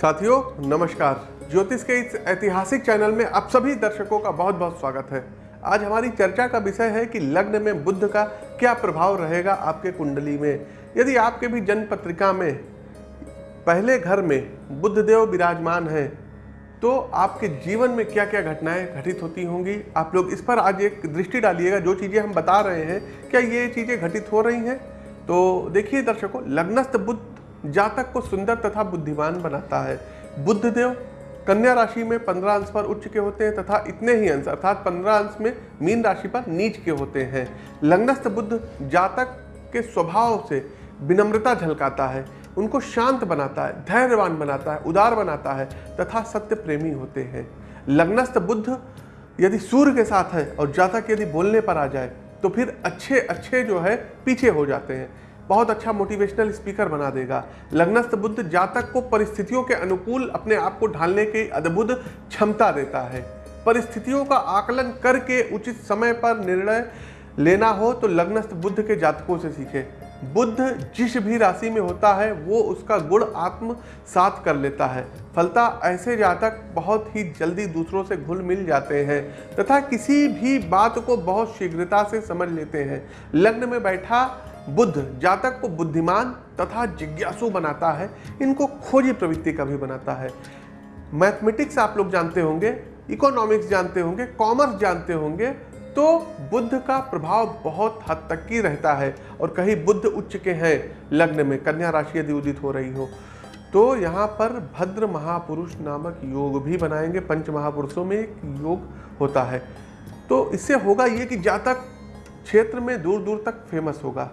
साथियों, नमस्कार। ज्योतिष के इस ऐतिहासिक चैनल में आप सभी दर्शकों का बहुत बहुत स्वागत है। आज हमारी चर्चा का विषय है कि लग्न में बुद्ध का क्या प्रभाव रहेगा आपके कुंडली में? यदि आपके भी जन्म पत्रिका में, पहले घर में बुद्ध देव विराजमान हैं तो आपके जीवन में क्या क्या घटनाएँ घटित होती होंगी? आप लोग इस पर आज एक दृष्टि डालिएगा। जो चीज़ें हम बता रहे हैं, क्या ये चीज़ें घटित हो रही हैं? तो देखिए दर्शकों, लग्नस्थ बुद्ध जातक को सुंदर तथा बुद्धिमान बनाता है। बुद्ध देव कन्या राशि में 15 अंश पर उच्च के होते हैं तथा इतने ही अंश, अर्थात 15 अंश में मीन राशि पर नीच के होते हैं। लग्नस्थ बुद्ध जातक के स्वभाव से विनम्रता झलकाता है, उनको शांत बनाता है, धैर्यवान बनाता है, उदार बनाता है तथा सत्य प्रेमी होते हैं। लग्नस्थ बुद्ध यदि सूर्य के साथ है और जातक यदि बोलने पर आ जाए तो फिर अच्छे अच्छे जो है पीछे हो जाते हैं। बहुत अच्छा मोटिवेशनल स्पीकर बना देगा। लग्नस्थ बुद्ध जातक को परिस्थितियों के अनुकूल अपने आप को ढालने की अद्भुत क्षमता देता है। परिस्थितियों का आकलन करके उचित समय पर निर्णय लेना हो तो लग्नस्थ बुद्ध के जातकों से सीखे। बुद्ध जिस भी राशि में होता है, वो उसका गुण आत्म साथ कर लेता है। फलता ऐसे जातक बहुत ही जल्दी दूसरों से घुल मिल जाते हैं तथा किसी भी बात को बहुत शीघ्रता से समझ लेते हैं। लग्न में बैठा बुद्ध जातक को बुद्धिमान तथा जिज्ञासु बनाता है, इनको खोजी प्रवृत्ति का भी बनाता है। मैथमेटिक्स आप लोग जानते होंगे, इकोनॉमिक्स जानते होंगे, कॉमर्स जानते होंगे तो बुद्ध का प्रभाव बहुत हद तक की रहता है। और कहीं बुद्ध उच्च के हैं, लग्न में कन्या राशि यदि उदित हो रही हो तो यहाँ पर भद्र महापुरुष नामक योग भी बनाएँगे। पंच महापुरुषों में एक योग होता है। तो इससे होगा ये कि जातक क्षेत्र में दूर दूर तक फ़ेमस होगा।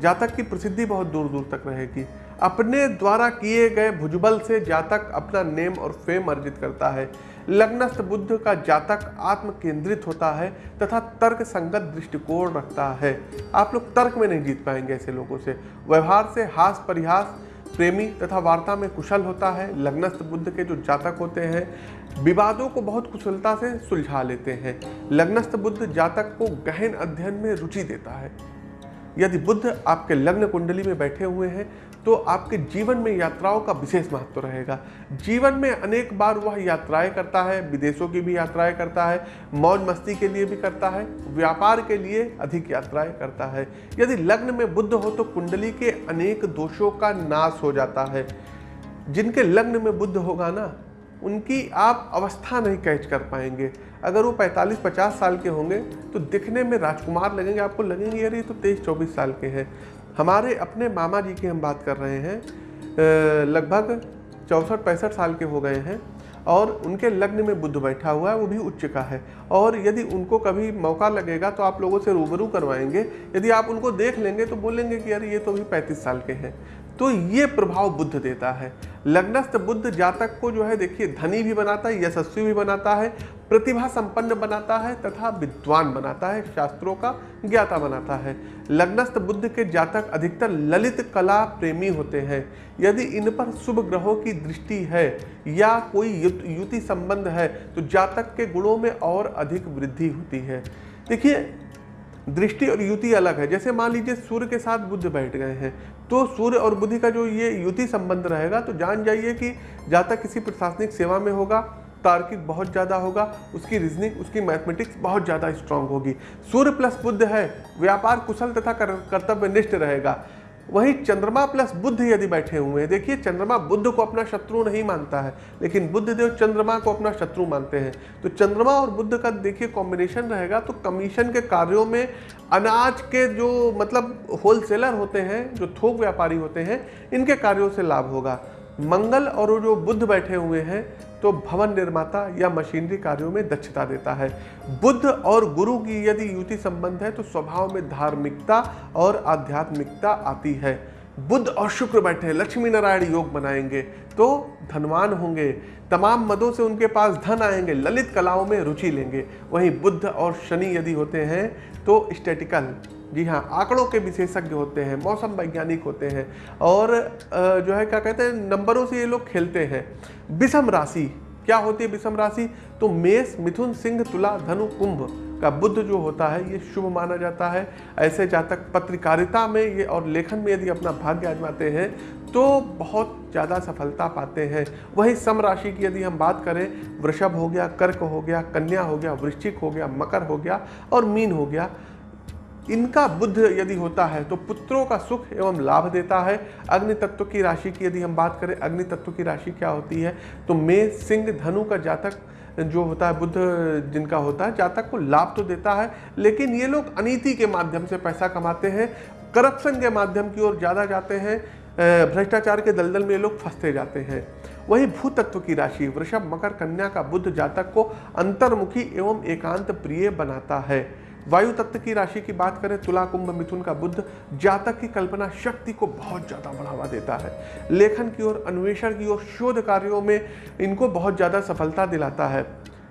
जातक की प्रसिद्धि बहुत दूर दूर तक रहेगी। अपने द्वारा किए गए भुजबल से जातक अपना नेम और फेम अर्जित करता है। लग्नस्थ बुद्ध का जातक आत्म केंद्रित होता है तथा तर्क संगत दृष्टिकोण रखता है। आप लोग तर्क में नहीं जीत पाएँगे ऐसे लोगों से। व्यवहार से हास परिहास, प्रेमी तथा वार्ता में कुशल होता है। लग्नस्थ बुद्ध के जो जातक होते हैं, विवादों को बहुत कुशलता से सुलझा लेते हैं। लग्नस्थ बुद्ध जातक को गहन अध्ययन में रुचि देता है। यदि बुद्ध आपके लग्न कुंडली में बैठे हुए हैं तो आपके जीवन में यात्राओं का विशेष महत्व रहेगा। जीवन में अनेक बार वह यात्राएँ करता है, विदेशों की भी यात्राएँ करता है मौज मस्ती के लिए भी करता है, व्यापार के लिए अधिक यात्राएँ करता है। यदि लग्न में बुद्ध हो तो कुंडली के अनेक दोषों का नाश हो जाता है। जिनके लग्न में बुद्ध होगा ना उनकी आप अवस्था नहीं कैच कर पाएँगे। अगर वो 45-50 साल के होंगे तो दिखने में राजकुमार लगेंगे। आपको लगेंगे यार ये तो 23-24 साल के हैं। हमारे अपने मामा जी की हम बात कर रहे हैं। लगभग चौंसठ, पैंसठ साल के हो गए हैं और उनके लग्न में बुद्ध बैठा हुआ है, वो भी उच्च का है। और यदि उनको कभी मौका लगेगा तो आप लोगों से रूबरू करवाएँगे। यदि आप उनको देख लेंगे तो बोलेंगे कि यार ये तो भी पैंतीस साल के हैं। तो ये प्रभाव बुद्ध देता है। लग्नस्थ बुद्ध जातक को जो है, देखिए, धनी भी बनाता है, यशस्वी भी बनाता है प्रतिभा संपन्न बनाता है तथा विद्वान बनाता है, शास्त्रों का ज्ञाता बनाता है। लग्नस्थ बुद्ध के जातक अधिकतर ललित कला प्रेमी होते हैं। यदि इन पर शुभ ग्रहों की दृष्टि है या कोई युति संबंध है तो जातक के गुणों में और अधिक वृद्धि होती है। देखिए दृष्टि और युति अलग है। जैसे मान लीजिए सूर्य के साथ बुद्ध बैठ गए हैं तो सूर्य और बुद्धि का जो ये युति संबंध रहेगा तो जान जाइए कि जातक किसी प्रशासनिक सेवा में होगा, तार्किक बहुत ज़्यादा होगा, उसकी रीजनिंग उसकी मैथमेटिक्स बहुत ज़्यादा स्ट्रांग होगी। सूर्य प्लस बुद्ध है, व्यापार कुशल तथा कर्तव्यनिष्ठ रहेगा। वही चंद्रमा प्लस बुद्ध यदि बैठे हुए हैं, देखिए चंद्रमा बुद्ध को अपना शत्रु नहीं मानता है, लेकिन बुद्ध देव चंद्रमा को अपना शत्रु मानते हैं। तो चंद्रमा और बुद्ध का देखिए कॉम्बिनेशन रहेगा तो कमीशन के कार्यों में अनाज के जो मतलब होलसेलर होते हैं, जो थोक व्यापारी होते हैं, इनके कार्यों से लाभ होगा। मंगल और जो बुद्ध बैठे हुए हैं तो भवन निर्माता या मशीनरी कार्यों में दक्षता देता है। बुद्ध और गुरु की यदि युति संबंध है तो स्वभाव में धार्मिकता और आध्यात्मिकता आती है। बुद्ध और शुक्र बैठे, लक्ष्मी नारायण योग बनाएँगे तो धनवान होंगे। तमाम मदों से उनके पास धन आएँगे, ललित कलाओं में रुचि लेंगे। वहीं बुद्ध और शनि यदि होते हैं तो स्टेटिकल जी हाँ आंकड़ों के विशेषज्ञ होते हैं, मौसम वैज्ञानिक होते हैं और जो है क्या कहते हैं, नंबरों से ये लोग खेलते हैं। विषम राशि, क्या होती है विषम राशि? तो मेष, मिथुन, सिंह, तुला, धनु, कुंभ का बुद्ध जो होता है, ये शुभ माना जाता है। ऐसे जातक पत्रकारिता में ये और लेखन में यदि अपना भाग्य आजमाते हैं तो बहुत ज़्यादा सफलता पाते हैं। वही सम राशि की यदि हम बात करें, वृषभ हो गया, कर्क हो गया, कन्या हो गया, वृश्चिक हो गया, मकर हो गया और मीन हो गया इनका बुद्ध यदि होता है तो पुत्रों का सुख एवं लाभ देता है। अग्नि तत्व की राशि की यदि हम बात करें, अग्नि तत्व की राशि क्या होती है तो मे सिंह, धनु का जातक जो होता है, बुद्ध जिनका होता है, जातक को लाभ तो देता है, लेकिन ये लोग अनीति के माध्यम से पैसा कमाते हैं, करप्शन के माध्यम की ओर ज़्यादा जाते हैं भ्रष्टाचार के दलदल में ये लोग फंसते जाते हैं। वही भूतत्व की राशि, वृषभ, मकर, कन्या का बुद्ध जातक को अंतर्मुखी एवं एकांत प्रिय बनाता है। वायु तत्व की राशि की बात करें, तुला कुंभ मिथुन का बुद्ध जातक की कल्पना शक्ति को बहुत ज़्यादा बढ़ावा देता है। लेखन की ओर, अन्वेषण की ओर, शोध कार्यों में इनको बहुत ज़्यादा सफलता दिलाता है।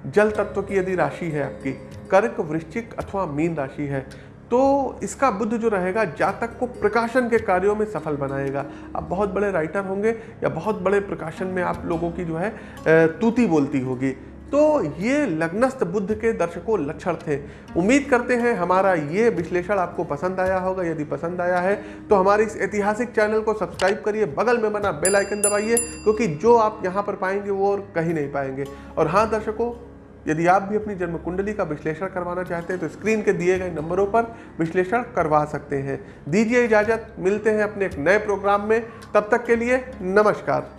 जल तत्व की यदि राशि है आपकी, कर्क, वृश्चिक अथवा मीन राशि है तो इसका बुद्ध जो रहेगा, जातक को प्रकाशन के कार्यों में सफल बनाएगा। आप बहुत बड़े राइटर होंगे या बहुत बड़े प्रकाशन में आप लोगों की जो है तूती बोलती होगी। तो ये लग्नस्थ बुद्ध के दर्शकों लक्षण थे। उम्मीद करते हैं हमारा ये विश्लेषण आपको पसंद आया होगा। यदि पसंद आया है तो हमारे इस ऐतिहासिक चैनल को सब्सक्राइब करिए, बगल में बना बेल आइकन दबाइए, क्योंकि जो आप यहाँ पर पाएँगे वो और कहीं नहीं पाएँगे। और हाँ दर्शकों, यदि आप भी अपनी जन्म कुंडली का विश्लेषण करवाना चाहते हैं तो स्क्रीन के दिए गए नंबरों पर विश्लेषण करवा सकते हैं। दीजिए इजाज़त, मिलते हैं अपने एक नए प्रोग्राम में। तब तक के लिए नमस्कार।